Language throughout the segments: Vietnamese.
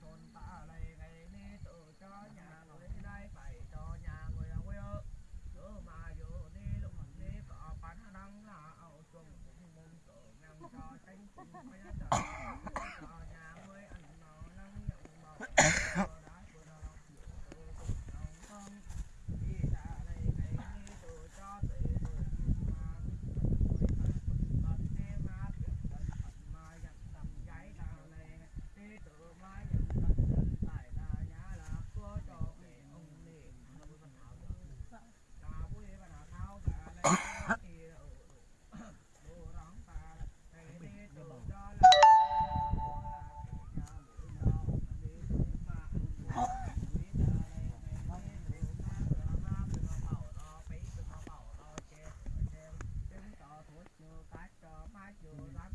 thôn ta này ngày đi tự cho nhà người đây phải cho nhà người quê ơ cứ mà dù đi lúc đi có bán đăng là ở chuồng cũng mong tự nhằm cho tránh cùng phải chờ cho nhà người ăn nó nắng nhận màu đã vừa nào tự lòng không đi ra này ngày đi tự cho tự người mà còn thêm mà việc cần phận mà nhận tầm giấy là này đi tự mà nhận tầm dân tại là nhà là của cho mẹ ông nè nó mới phần thảo được là vui và là thao cả này thì đồ đóng ta này đi tự cho là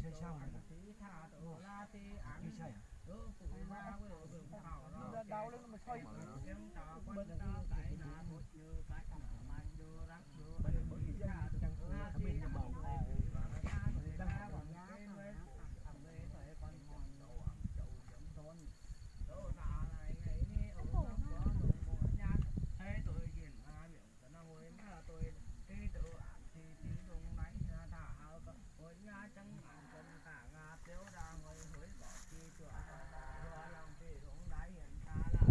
Chơi sao này? Như chơi à? đau lên mà xoay bớt nó tại là một như cái thằng mà như rắc như bây giờ mới ra chẳng có là thì ăn bầu đang còn nhá thằng đây phải con mòn đầu ăn chậu chấm thôn đâu là này ngày đi ở trong có đồ mùa nhát thấy tôi nhìn à miệng cái nó ngồi là tôi đi tự ăn thì tí đúng nãy là thả áo có ngồi nhá chẳng ăn chân cả ngà tiêu ra ngồi hối bỏ chi chùa vừa lòng thì đúng nãy hiện ta là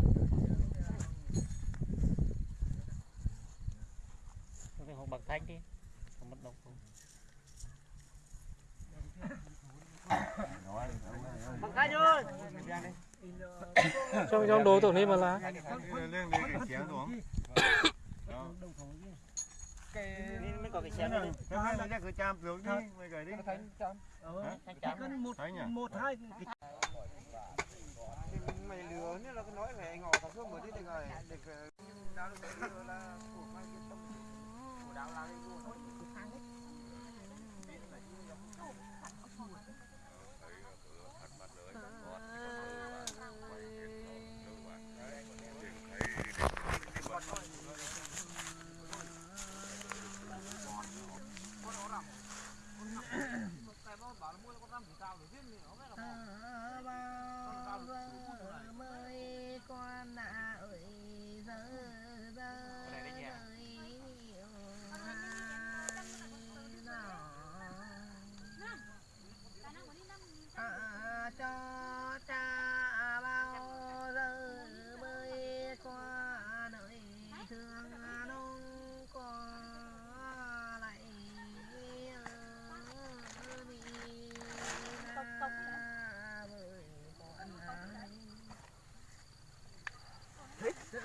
thanh đi. Không mất đâu ơi trong trong đồ tưởng đi mà lá. Cái chén xuống. Mới có cái xe này hai là cái cham xuống đi, mày gửi đi. thanh chấm thanh chấm một Thấy nhỉ? một hai. Mày lừa nữa là cái nói về ngỏ cả số mới đi được rồi được đào được là của mai cái tâm lắm luôn cái của nó mới con nạ ơi giờ giờ à, cho cha bao giờ mới qua đời thương nông có lại Tông, tông hả? với con ai thích sự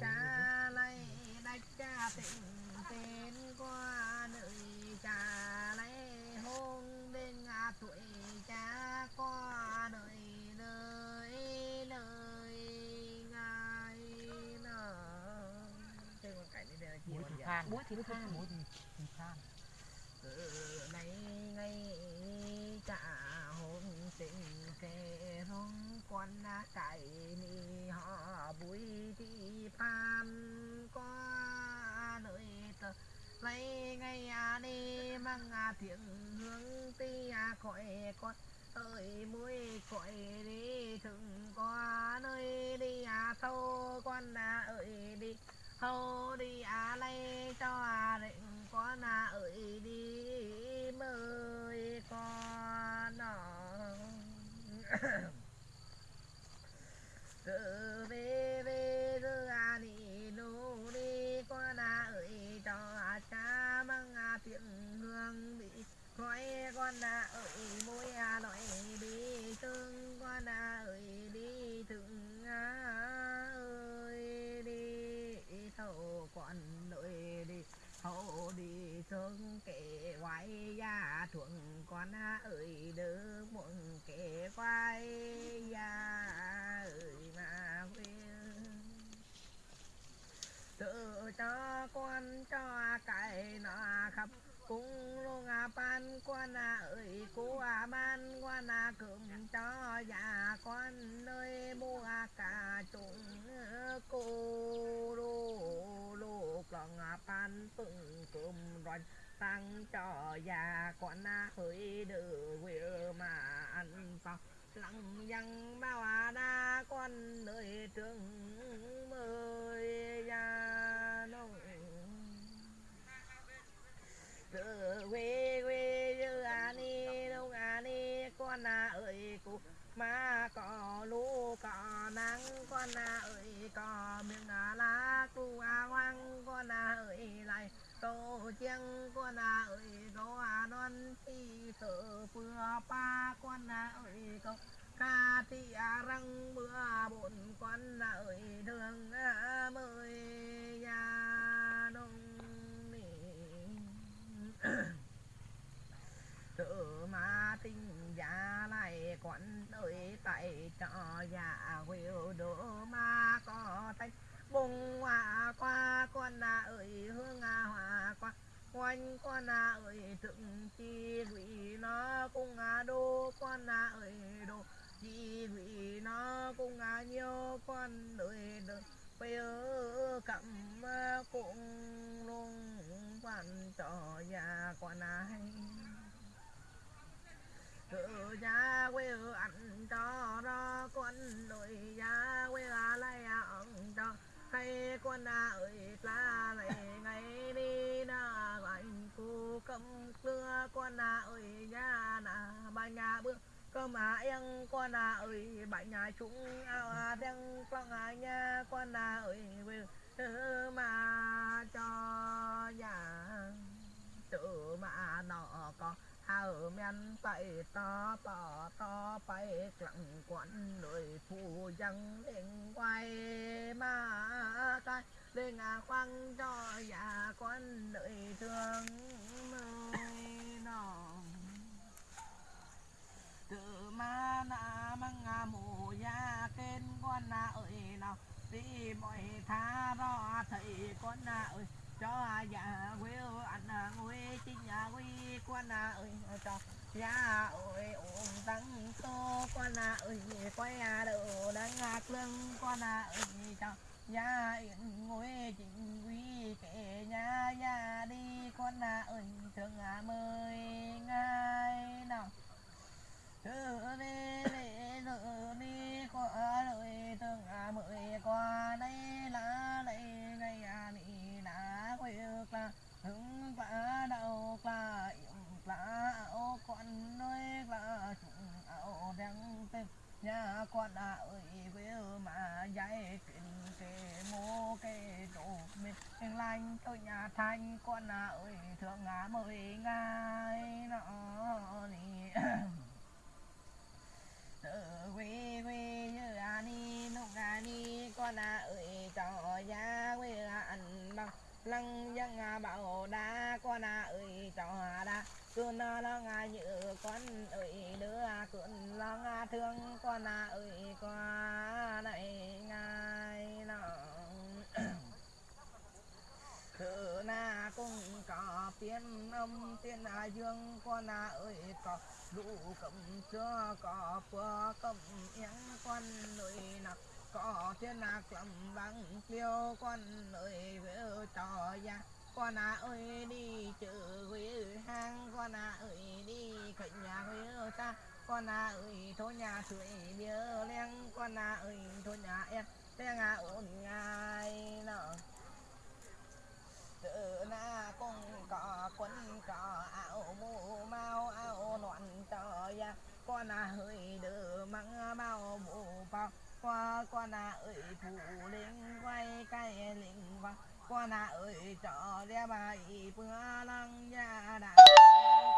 cha lấy đách cha tình tên qua nơi cha lấy hôn bên ngã tuổi cha qua đời đời lời ngài nở thêm một cảnh này là chi muối thiên thì dạ than mũi thì từ nay ngay cả hôn tình kề rong quan cải ni, họ vui thì pan qua nơi tờ. Lấy ngay à đi mang à tiếng hướng ti à khỏi con ơi mũi khỏi đi thường qua nơi đi à sâu con à ơi đi thôi đi à lê cho à định con à ơi đi mời con nó từ về về giờ à đi lô đi con à ơi cho à cha mang à tiếng hương đi khỏi con à ơi môi à nói đi thương con à ơi đi thương à ơi đi thâu con nội đi hậu đi thương kể quay gia, thuận con ơi đỡ muộn kể quay gia ơi mà quên. Tự cho con cho cái nó khắp cung luôn à ban quan à ơi cô à ban quan à cơm cho già con nơi mua cả chúng cô luôn dòng lòng à ban từng cơm tăng cho già con à hơi đỡ quê mà ăn sao lặng dăng bao à đa con nơi trường mời ya nông tự quê quê như à ni đông à ni, con à ơi cụ. Mà có lũ, có nắng, con à ơi có miếng à lá cụ à hoang con à ơi tổ tô chiêng con à ơi đó à non chi sợ vừa pa con à ơi có ca thi à răng, bữa bộn con à ơi, đường à mời nhà nông nỉ. Tự mà tình giá lại quán ơi tại cho già huêu đỗ mà có tay bùng hoa qua con à ơi hương à hoa qua quanh quan à ơi thượng chi quỷ nó cũng à đô quan à ơi đô chi quỷ nó cũng à nhiều quan ơi đô bây giờ cầm cũng luôn quan trò già quan này, tự gia quê ở ăn cho nó con đội gia quê là lại ăn cho hay con à ơi là lại cầm xưa con à ơi nhà nà ba nhà bước cơ mà em con à ơi bảy nhà chúng ao à đang con à nhà con à ơi quê mà cho nhà. Tự mà nọ có hào men tay to to to bay lặng quán đời phù dân đến quay mà cái lên à khoan cho già con đợi thương nơi nọ tự ma na mang à mù ya kên, con na ơi nào đi mọi tha đó thầy, con na ơi, cho dạ già quê anh à quê chính nhà quê con à ơi, cho ya ơi ôm tăng tô, con à ơi, quay à đầu đang ngạc lưng, con à ơi, cho nhà yên ngồi chính quy kể nhà nhà đi con à ơi, thương à mời ngay nào thử đi đi thử đi qua đời thương à mời qua đây là đây ngày à đi đã quay là hứng vã đầu là yểm là áo con đôi là chúng áo đang tên nhà con à ơi quê mà dạy chuyện kê mô kê đồ mình lành tôi nhà thanh, con à ơi thương à mời ngay nọ đi. Tự quy quy như à ni nông à ni con à ơi, cho gia quê là ăn bằng lăng dân à bảo đa, con à ơi, cho đa. Cơn lo ngà như con ơi, đứa cơn lo ngà thương, con à ơi, con này ngài nó thử na cũng có tiên âm, tiên à dương con à ơi có lũ cầm chưa có bữa cầm yến con ơi nặc có thiên nạc lầm băng tiêu con ơi với trò ra con à ơi đi chữ huy hang con à ơi đi cạnh nhà với ta con à ơi thôi nhà suy bia len con à ơi thôi nhà em len à ổn ngay nọ tự na cũng có quân có áo mũ mau áo loạn cho ya con à hơi đỡ măng bao mũ bao qua con à ơi phụ linh quay cây linh vang con à ơi cho đĩa bài bữa lăng ya đã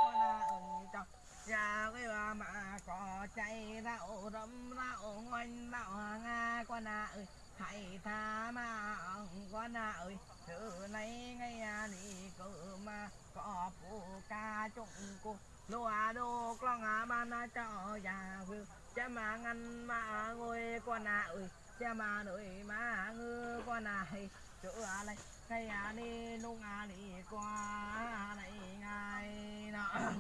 con à ơi cho ra cái bà mà có chạy rạo rấm rạo ngoanh rạo nga con à ơi hãy tha mà con à ơi từ nay ngay à, đi cử mà có phụ ca chung cô. Lúa đô con à ban cho già vư cha mà ngăn mà ngồi con à ơi. Cha mà nội mà ngư con à hay chỗ à này ngay à đi nung à đi qua này ngay nọ.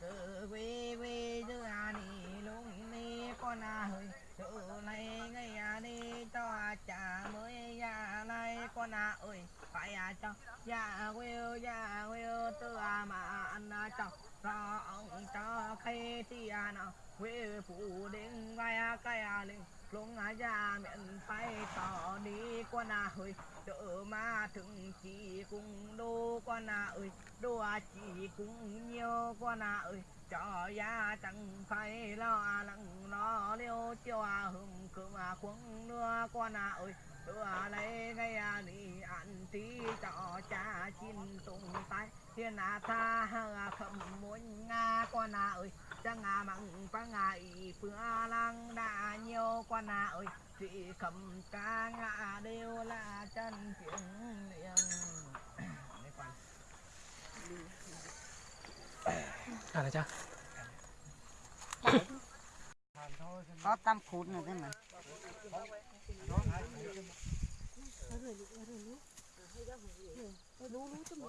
Từ quý quy chứ à đi lung đi con à hơi tự này ngay à đi cho cha mới ra này con à ơi, phải à cho. Ya will ya will tự à mà ăn à cho. Cho ông cho khi thì à nào will phụ đến ngay à cái à linh lung à già miệng phải tỏ đi qua à ơi đỡ mà ถึง chỉ cùng đô qua à ơi. Đô à chỉ cùng nhiều qua à ơi. Cho ya chẳng phải lo lắng lo liêu. Cho à hùng cường à khuâng nữa qua à ơi. Đưa lấy ngay à đi ăn tí cho cha chín tung tay thiên à tha hà khẩm muốn nga qua à ơi chẳng à mặn phá ngại phương a lang đã nhiều quan à. Ơi chị cầm ca ngã đều là chân chuyện liền. À là cha có tam phút nữa thế mà. lú lú cho mình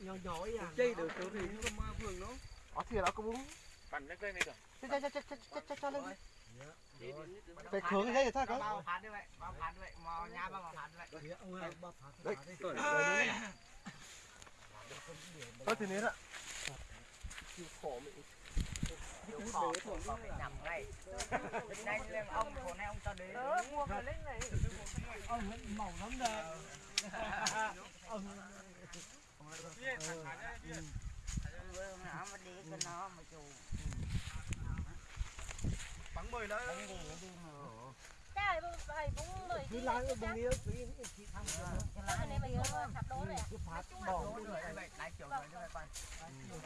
nhỏ nhỏ à chơi được chỗ thì không mà phường nó ở thì nó có bún ปั่นเล็กๆนี่ก่อน cho cho cho cho cho cho cho lên phải khướng cái đấy thôi cái bao phạt đi vậy bao phạt đi vậy mò nhà bao phạt đi vậy đấy có thì nến ạ chịu khổ còn phải nằm ngay đây lên ông hôm nay ông cho đến mua cái lên này ông mỏng lắm đây ông, nó mà bắn mười nữa. đi đi mà này phải cái lá cái búng nghĩa cái chị thăm cái lá này mình không rồi cái phát bỏ cái này kiểu này các bạn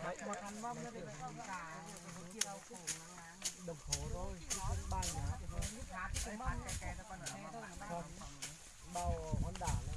đấy một ăn mâm nó thì cả đồng hồ thôi ba nhà còn bao hòn đảo này.